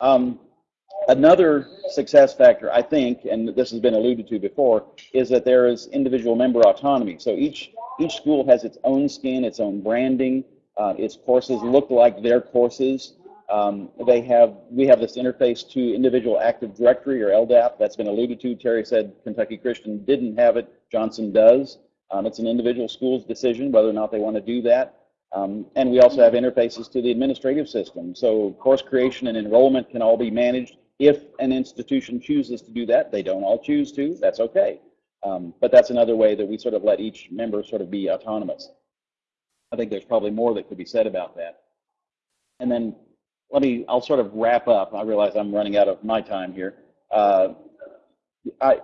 Um, Another success factor, I think, and this has been alluded to before, is that there is individual member autonomy. So each each school has its own skin, its own branding. Uh, its courses look like their courses. Um, they have we have this interface to individual Active Directory or LDAP that's been alluded to. Terry said Kentucky Christian didn't have it. Johnson does. Um, it's an individual school's decision whether or not they want to do that. Um, and we also have interfaces to the administrative system. So course creation and enrollment can all be managed if an institution chooses to do that. They don't all choose to. That's okay. Um, but that's another way that we sort of let each member sort of be autonomous. I think there's probably more that could be said about that. And then let me, I'll sort of wrap up. I realize I'm running out of my time here. Uh, I,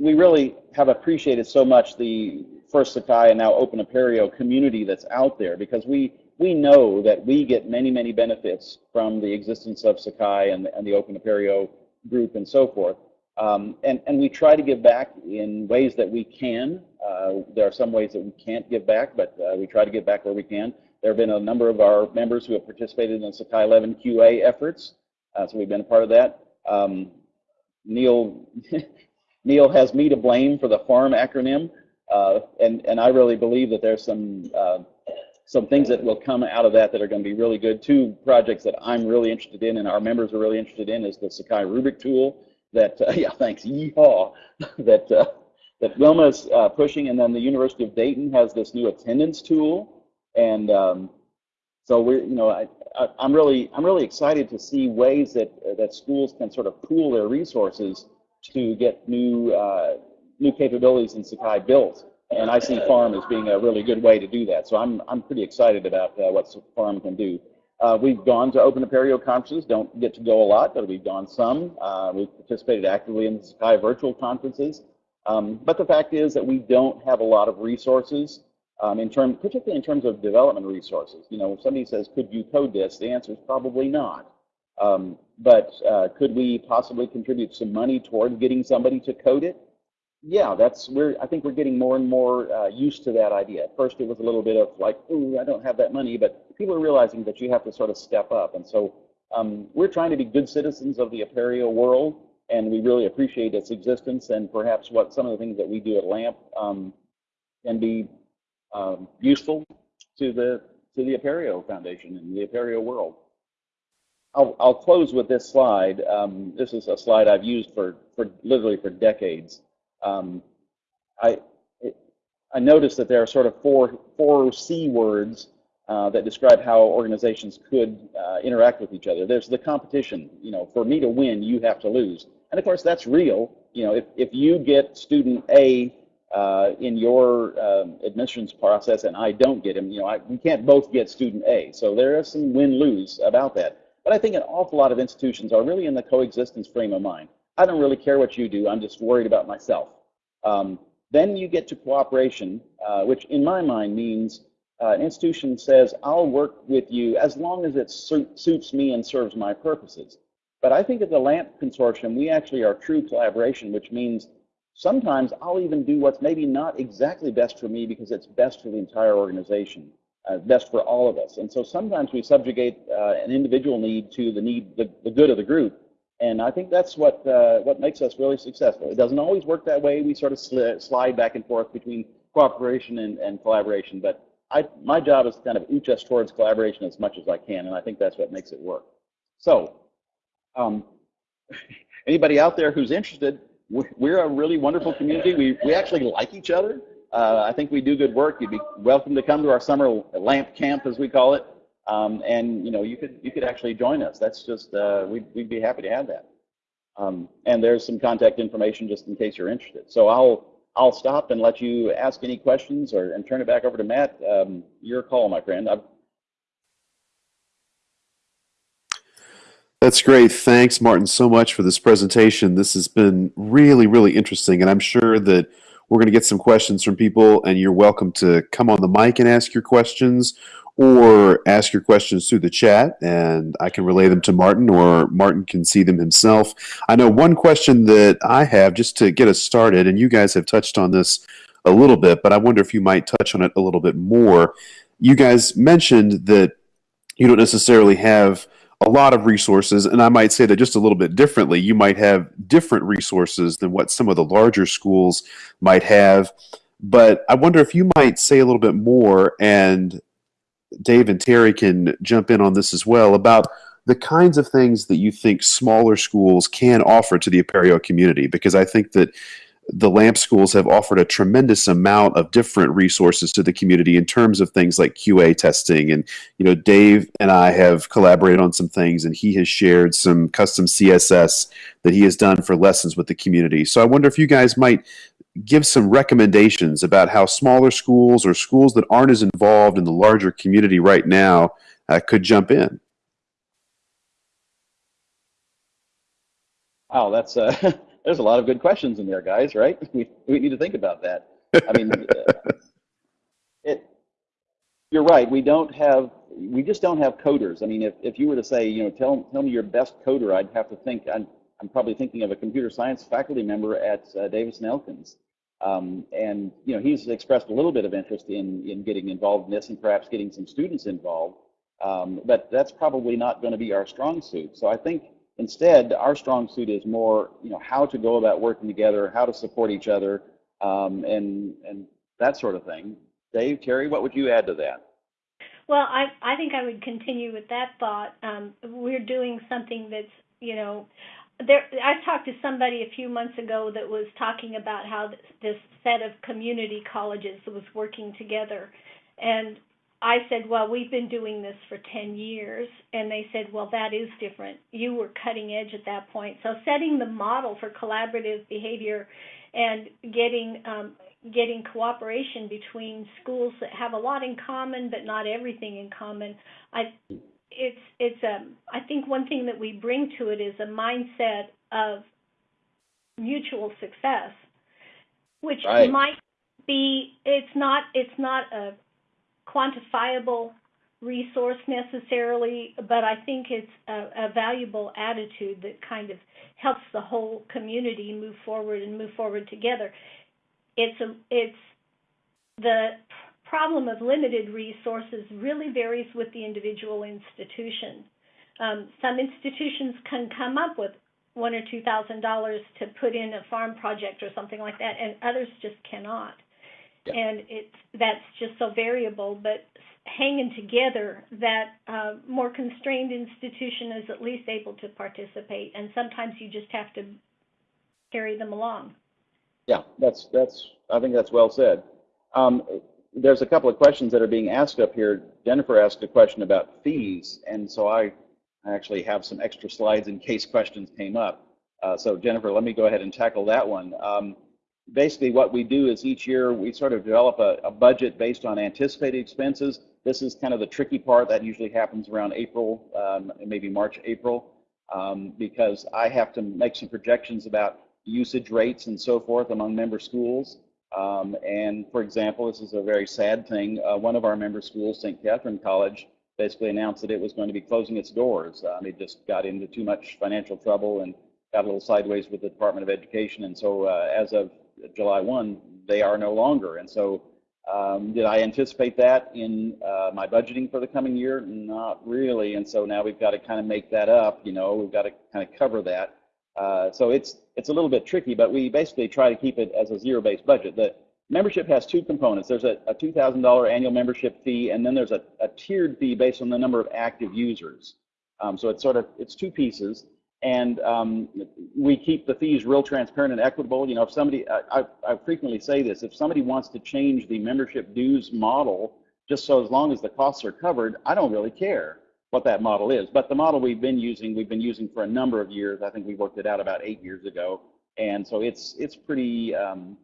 we really have appreciated so much the First Sakai and now Open Apereo community that's out there because we we know that we get many many benefits from the existence of Sakai and, and the Open Apereo group and so forth. Um, and and we try to give back in ways that we can. Uh, there are some ways that we can't give back, but uh, we try to give back where we can. There have been a number of our members who have participated in Sakai 11 QA efforts, uh, so we've been a part of that. Um, Neil Neil has me to blame for the FARM acronym, uh, and and I really believe that there's some uh, some things that will come out of that that are going to be really good. Two projects that I'm really interested in, and our members are really interested in, is the Sakai Rubric tool. That uh, yeah, thanks, yeehaw. that uh, that Wilma's uh, pushing, and then the University of Dayton has this new attendance tool, and um, so we're you know I, I I'm really I'm really excited to see ways that that schools can sort of pool their resources to get new uh, new capabilities in Sakai built. And I see Farm as being a really good way to do that. So I'm I'm pretty excited about uh, what Farm can do. Uh, we've gone to Open Apereo conferences. Don't get to go a lot, but we've gone some. Uh, we've participated actively in Sakai virtual conferences. Um, but the fact is that we don't have a lot of resources um, in term, particularly in terms of development resources. You know, if somebody says, "Could you code this?" The answer is probably not. Um, but uh, could we possibly contribute some money towards getting somebody to code it? yeah, that's we're. I think we're getting more and more uh, used to that idea. At first, it was a little bit of like, "Ooh, I don't have that money," but people are realizing that you have to sort of step up, and so um, we're trying to be good citizens of the Apereo world, and we really appreciate its existence and perhaps what some of the things that we do at LAMP um, can be um, useful to the to the Apereo Foundation and the Apereo world. I'll, I'll close with this slide. Um, this is a slide I've used for, for literally for decades. Um, I, it, I noticed that there are sort of four, four C words uh, that describe how organizations could uh, interact with each other. There's the competition. You know, for me to win, you have to lose. And of course, that's real. You know, if, if you get student A uh, in your um, admissions process and I don't get him, you know, I, we can't both get student A. So there is some win-lose about that. But I think an awful lot of institutions are really in the coexistence frame of mind. I don't really care what you do. I'm just worried about myself. Um, then you get to cooperation, uh, which in my mind means uh, an institution says, I'll work with you as long as it su suits me and serves my purposes. But I think at the LAMP consortium, we actually are true collaboration, which means sometimes I'll even do what's maybe not exactly best for me because it's best for the entire organization uh, best for all of us. And so sometimes we subjugate uh, an individual need to the need, the, the good of the group. And I think that's what uh, what makes us really successful. It doesn't always work that way. We sort of sli slide back and forth between cooperation and, and collaboration. But I, my job is to kind of ooch us towards collaboration as much as I can, and I think that's what makes it work. So, um, anybody out there who's interested, we're a really wonderful community. We, we actually like each other. Uh, I think we do good work. You'd be welcome to come to our summer lamp camp, as we call it, um, and you know you could you could actually join us. That's just uh, we'd we'd be happy to have that. Um, and there's some contact information just in case you're interested. So I'll I'll stop and let you ask any questions or and turn it back over to Matt. Um, your call, my friend. I've, That's great. Thanks, Martin, so much for this presentation. This has been really, really interesting, and I'm sure that we're going to get some questions from people, and you're welcome to come on the mic and ask your questions or ask your questions through the chat, and I can relay them to Martin, or Martin can see them himself. I know one question that I have just to get us started, and you guys have touched on this a little bit, but I wonder if you might touch on it a little bit more. You guys mentioned that you don't necessarily have a lot of resources, and I might say that just a little bit differently. You might have different resources than what some of the larger schools might have. But I wonder if you might say a little bit more, and Dave and Terry can jump in on this as well, about the kinds of things that you think smaller schools can offer to the Apereo community. Because I think that the LAMP schools have offered a tremendous amount of different resources to the community in terms of things like QA testing. And, you know, Dave and I have collaborated on some things, and he has shared some custom CSS that he has done for lessons with the community. So I wonder if you guys might give some recommendations about how smaller schools or schools that aren't as involved in the larger community right now uh, could jump in. Wow, that's uh, there's a lot of good questions in there, guys. Right? We we need to think about that. I mean, uh, it. You're right. We don't have. We just don't have coders. I mean, if, if you were to say, you know, tell tell me your best coder, I'd have to think. I'm I'm probably thinking of a computer science faculty member at uh, Davis and Elkins. Um, and you know, he's expressed a little bit of interest in in getting involved in this and perhaps getting some students involved. Um, but that's probably not going to be our strong suit. So I think Instead, our strong suit is more, you know, how to go about working together, how to support each other, um, and and that sort of thing. Dave, Terry, what would you add to that? Well, I I think I would continue with that thought. Um, we're doing something that's, you know, there. I talked to somebody a few months ago that was talking about how this, this set of community colleges was working together, and I said, well, we've been doing this for 10 years. And they said, well, that is different. You were cutting edge at that point. So setting the model for collaborative behavior and getting um, getting cooperation between schools that have a lot in common but not everything in common. I it's it's um I think one thing that we bring to it is a mindset of mutual success, which right. might be it's not it's not a quantifiable resource necessarily, but I think it's a, a valuable attitude that kind of helps the whole community move forward and move forward together. It's a, it's the problem of limited resources really varies with the individual institution. Um, some institutions can come up with one or two thousand dollars to put in a farm project or something like that, and others just cannot. Yeah. And it's that's just so variable. But hanging together, that uh, more constrained institution is at least able to participate, and sometimes you just have to carry them along. Yeah, that's that's. I think that's well said. Um, there's a couple of questions that are being asked up here. Jennifer asked a question about fees, and so I I actually have some extra slides in case questions came up. Uh, so Jennifer, let me go ahead and tackle that one. Um, basically what we do is each year we sort of develop a, a, budget based on anticipated expenses. This is kind of the tricky part that usually happens around April, um, maybe March, April, um, because I have to make some projections about usage rates and so forth among member schools. Um, and for example, this is a very sad thing. Uh, one of our member schools, St. Catherine College, basically announced that it was going to be closing its doors. Um, it just got into too much financial trouble and got a little sideways with the Department of Education. And so uh, as of July 1, they are no longer. And so um, did I anticipate that in uh, my budgeting for the coming year? Not really. And so now we've got to kind of make that up. You know, we've got to kind of cover that. Uh, so it's it's a little bit tricky, but we basically try to keep it as a zero-based budget. The membership has two components. There's a, a $2,000 annual membership fee, and then there's a, a, tiered fee based on the number of active users. Um, so it's sort of, it's two pieces. And um, we keep the fees real transparent and equitable. You know, if somebody, I, I, frequently say this, if somebody wants to change the membership dues model, just so as long as the costs are covered, I don't really care what that model is. But the model we've been using, we've been using for a number of years. I think we worked it out about eight years ago. And so it's, it's pretty, um,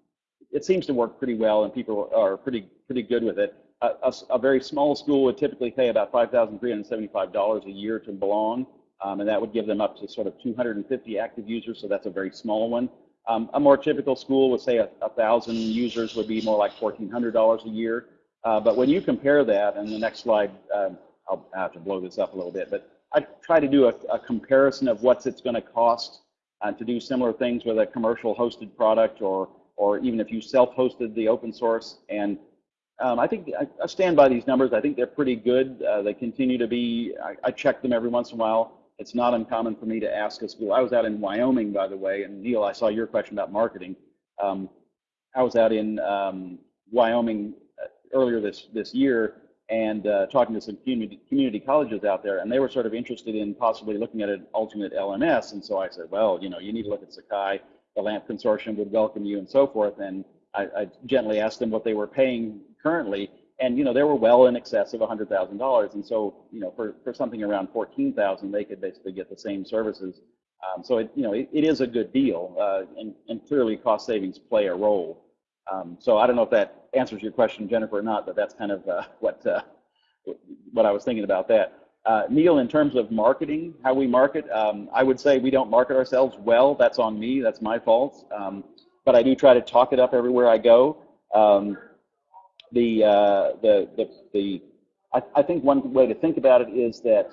it seems to work pretty well, and people are pretty pretty good with it. A, a, a very small school would typically pay about five thousand three hundred seventy-five dollars a year to belong, um, and that would give them up to sort of 250 active users. So that's a very small one. Um, a more typical school would say a, a thousand users would be more like $1,400 a year. Uh, but when you compare that, and the next slide, um, I'll have to blow this up a little bit, but I try to do a, a comparison of what's it's going to cost uh, to do similar things with a commercial hosted product or or even if you self-hosted the open source. And um, I think I, I, stand by these numbers. I think they're pretty good. Uh, they continue to be, I, I, check them every once in a while. It's not uncommon for me to ask a school. I was out in Wyoming, by the way, and Neil, I saw your question about marketing. Um, I was out in um, Wyoming uh, earlier this, this year and uh, talking to some community, community colleges out there, and they were sort of interested in possibly looking at an alternate LMS. And so I said, well, you know, you need to look at Sakai the LAMP consortium would welcome you and so forth. And I, I gently asked them what they were paying currently, and you know they were well in excess of $100,000. And so you know for, for something around 14,000 they could basically get the same services. Um, so it you know it, it is a good deal, uh, and, and clearly cost savings play a role. Um, so I don't know if that answers your question, Jennifer, or not, but that's kind of uh, what uh, what I was thinking about that. Uh, Neil, in terms of marketing, how we market, um, I would say we don't market ourselves well. That's on me. That's my fault. Um, but I do try to talk it up everywhere I go. Um, the, uh, the, the, the, I, I, think one way to think about it is that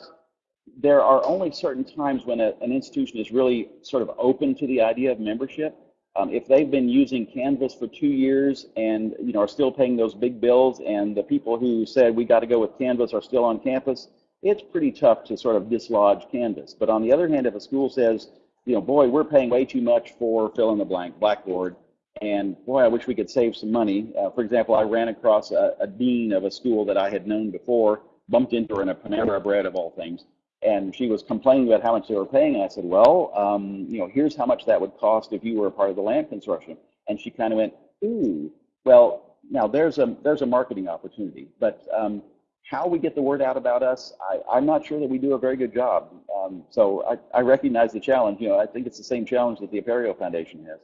there are only certain times when a, an institution is really sort of open to the idea of membership. Um, if they've been using Canvas for two years and you know are still paying those big bills, and the people who said we got to go with Canvas are still on campus, it's pretty tough to sort of dislodge Canvas. But on the other hand, if a school says, you know, boy, we're paying way too much for fill in the blank, Blackboard, and boy, I wish we could save some money. Uh, for example, I ran across a, a, dean of a school that I had known before, bumped into her in a Panera Bread of all things, and she was complaining about how much they were paying. And I said, well, um, you know, here's how much that would cost if you were a part of the LAMP consortium. And she kind of went, ooh, well, now there's a there's a marketing opportunity, but um, how we get the word out about us, I, am not sure that we do a very good job. Um, so I, I, recognize the challenge. You know, I think it's the same challenge that the Apereo Foundation has.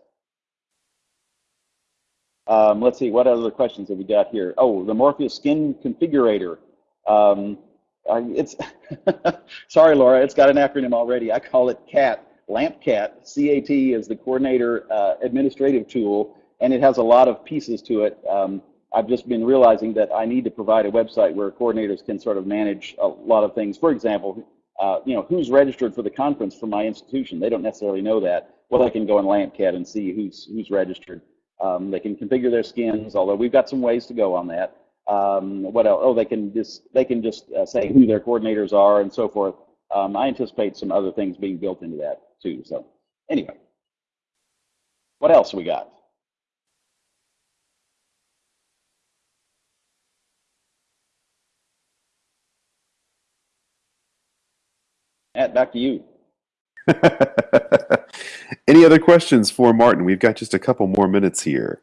Um, let's see, what other questions have we got here? Oh, the Morpheus Skin Configurator. Um, I, it's sorry, Laura, it's got an acronym already. I call it CAT, LampCat. CAT is the coordinator uh, administrative tool, and it has a lot of pieces to it. Um, I've just been realizing that I need to provide a website where coordinators can sort of manage a lot of things. For example, uh, you know, who's registered for the conference from my institution? They don't necessarily know that. Well, they can go in LampCat and see who's who's registered. Um, they can configure their skins, although we've got some ways to go on that. Um, what else? Oh, they can just they can just uh, say who their coordinators are and so forth. Um, I anticipate some other things being built into that too. So anyway, what else we got? Matt, back to you. Any other questions for Martin? We've got just a couple more minutes here.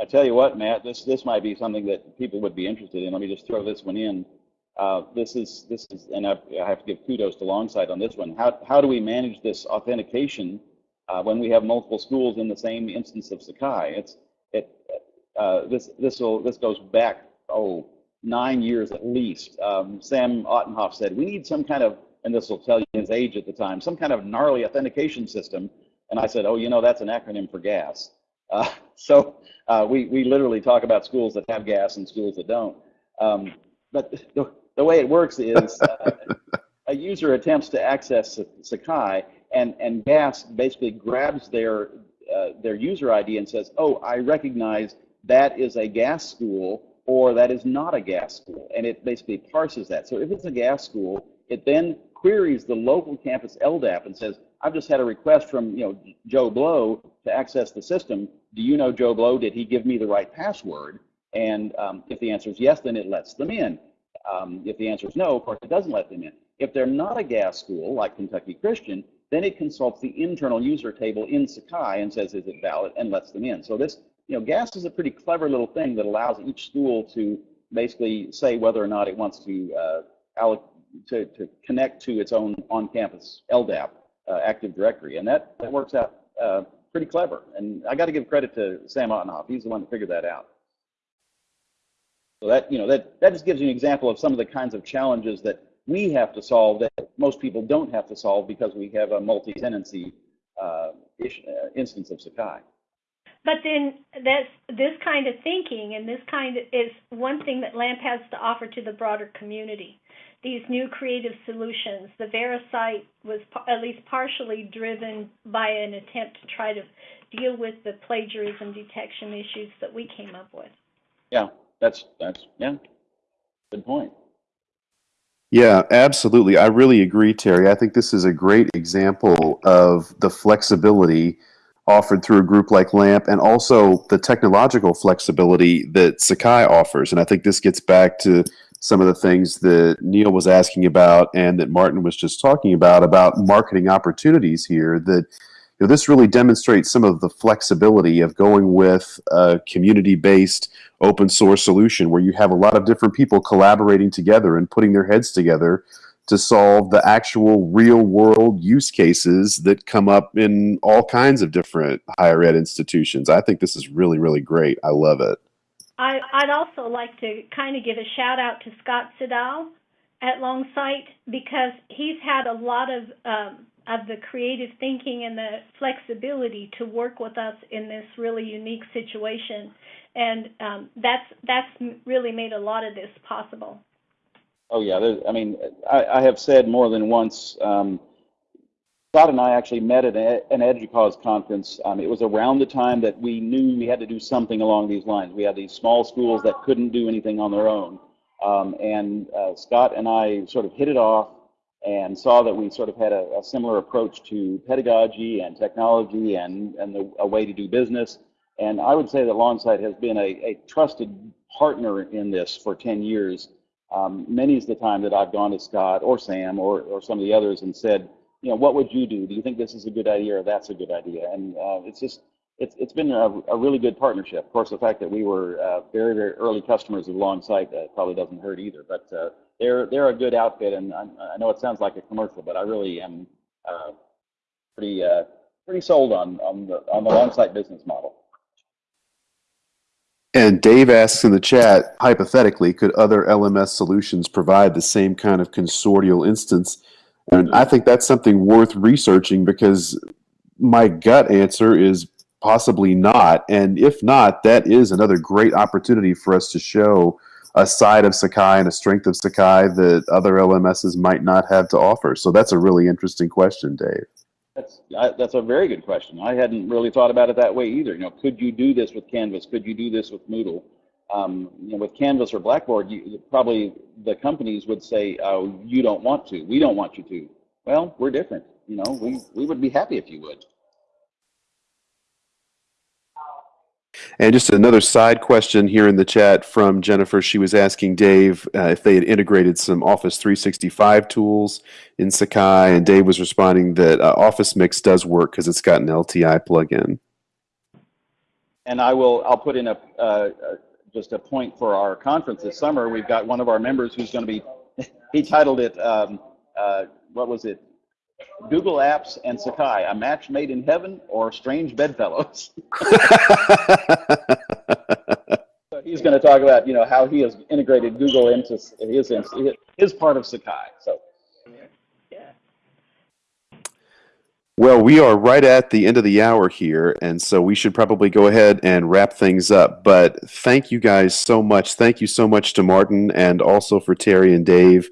I tell you what, Matt, this this might be something that people would be interested in. Let me just throw this one in. Uh, this is this is, and I, I have to give kudos to Longsight on this one. How how do we manage this authentication uh, when we have multiple schools in the same instance of Sakai? It's it uh, this this will this goes back oh nine years at least. Um, Sam Ottenhoff said we need some kind of, and this will tell you his age at the time, some kind of gnarly authentication system. And I said, oh, you know, that's an acronym for GAS. Uh, so uh, we, we literally talk about schools that have GAS and schools that don't. Um, but the, the way it works is uh, a user attempts to access Sakai, and, and GAS basically grabs their, uh, their user ID and says, oh, I recognize that is a GAS school or that is not a GAS school. And it basically parses that. So if it's a GAS school, it then queries the local campus LDAP and says, I've just had a request from you know Joe Blow to access the system. Do you know Joe Blow? Did he give me the right password? And um, if the answer is yes, then it lets them in. Um, if the answer is no, of course, it doesn't let them in. If they're not a GAS school, like Kentucky Christian, then it consults the internal user table in Sakai and says, is it valid, and lets them in. So this, you know, GAS is a pretty clever little thing that allows each school to basically say whether or not it wants to, uh, to, to connect to its own on-campus LDAP uh, Active Directory, and that, that works out uh, pretty clever. And I got to give credit to Sam Ottenhoff. He's the one that figured that out. So that, you know, that, that just gives you an example of some of the kinds of challenges that we have to solve that most people don't have to solve because we have a multi-tenancy uh, uh, instance of Sakai. But then that's this kind of thinking and this kind of is one thing that LAMP has to offer to the broader community. These new creative solutions. The VeriCite was at least partially driven by an attempt to try to deal with the plagiarism detection issues that we came up with. Yeah, that's that's yeah, good point. Yeah, absolutely. I really agree, Terry. I think this is a great example of the flexibility offered through a group like LAMP and also the technological flexibility that Sakai offers. And I think this gets back to some of the things that Neil was asking about and that Martin was just talking about, about marketing opportunities here that know, this really demonstrates some of the flexibility of going with a community-based open source solution where you have a lot of different people collaborating together and putting their heads together to solve the actual real world use cases that come up in all kinds of different higher ed institutions. I think this is really, really great. I love it. I, would also like to kind of give a shout out to Scott Siddall at Longsight because he's had a lot of um, of the creative thinking and the flexibility to work with us in this really unique situation, and um, that's that's really made a lot of this possible. Oh yeah, I mean, I, I, have said more than once. Um, Scott and I actually met at an EDUCAUSE conference. Um, it was around the time that we knew we had to do something along these lines. We had these small schools that couldn't do anything on their own, um, and uh, Scott and I sort of hit it off and saw that we sort of had a, a similar approach to pedagogy and technology and and the, a way to do business. And I would say that Longsight has been a, a trusted partner in this for 10 years um, many is the time that I've gone to Scott or Sam or, or some of the others and said, you know, what would you do? Do you think this is a good idea or that's a good idea? And uh, it's just, it's, it's been a, a, really good partnership. Of course, the fact that we were uh, very, very early customers of Longsight uh, probably doesn't hurt either. But uh, they're, they're a good outfit, and I, I, know it sounds like a commercial, but I really am uh, pretty, uh, pretty sold on, on the, on the Longsight business model. And Dave asks in the chat, hypothetically, could other LMS solutions provide the same kind of consortial instance? And I think that's something worth researching because my gut answer is possibly not. And if not, that is another great opportunity for us to show a side of Sakai and a strength of Sakai that other LMSs might not have to offer. So that's a really interesting question, Dave. That's that's a very good question. I hadn't really thought about it that way either. You know, could you do this with Canvas? Could you do this with Moodle? Um, you know, with Canvas or Blackboard, you, probably the companies would say, "Oh, you don't want to. We don't want you to." Well, we're different. You know, we we would be happy if you would. And just another side question here in the chat from Jennifer. She was asking Dave uh, if they had integrated some Office 365 tools in Sakai, and Dave was responding that uh, Office Mix does work because it's got an LTI plugin. And I will. I'll put in a uh, just a point for our conference this summer. We've got one of our members who's going to be. He titled it. Um, uh, what was it? Google Apps and Sakai, a match made in heaven or strange bedfellows. so he's going to talk about, you know, how he has integrated Google into his his part of Sakai. So. Well, we are right at the end of the hour here, and so we should probably go ahead and wrap things up. But thank you guys so much. Thank you so much to Martin and also for Terry and Dave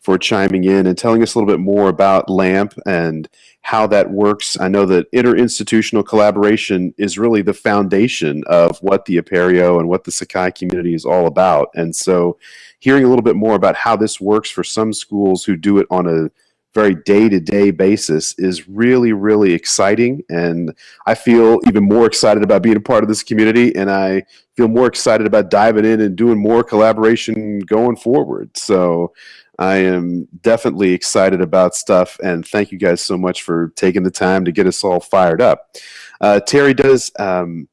for chiming in and telling us a little bit more about LAMP and how that works. I know that interinstitutional collaboration is really the foundation of what the Apereo and what the Sakai community is all about. And so hearing a little bit more about how this works for some schools who do it on a very day-to-day basis is really really exciting and i feel even more excited about being a part of this community and i feel more excited about diving in and doing more collaboration going forward so I am definitely excited about stuff, and thank you guys so much for taking the time to get us all fired up. Uh, Terry does um,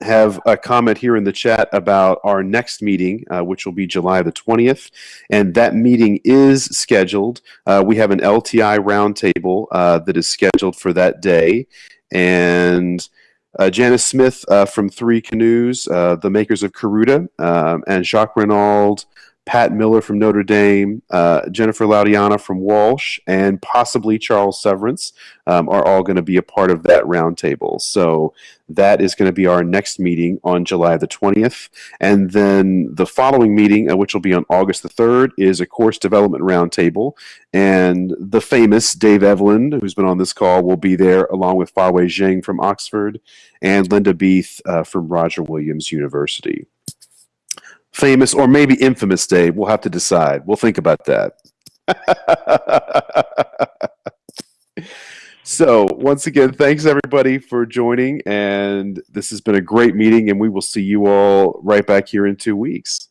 have a comment here in the chat about our next meeting, uh, which will be July the 20th, and that meeting is scheduled. Uh, we have an LTI roundtable uh, that is scheduled for that day, and uh, Janice Smith uh, from Three Canoes, uh, the makers of Karuta, um, and Jacques Raynauld, Pat Miller from Notre Dame, uh, Jennifer Laudiana from Walsh, and possibly Charles Severance um, are all going to be a part of that roundtable. So that is going to be our next meeting on July the 20th. And then the following meeting, uh, which will be on August the 3rd, is a course development roundtable. And the famous Dave Evelyn, who's been on this call, will be there along with Fawei Zheng from Oxford and Linda Beath uh, from Roger Williams University famous or maybe infamous day. We'll have to decide. We'll think about that. so, once again, thanks everybody for joining. And this has been a great meeting, and we will see you all right back here in two weeks.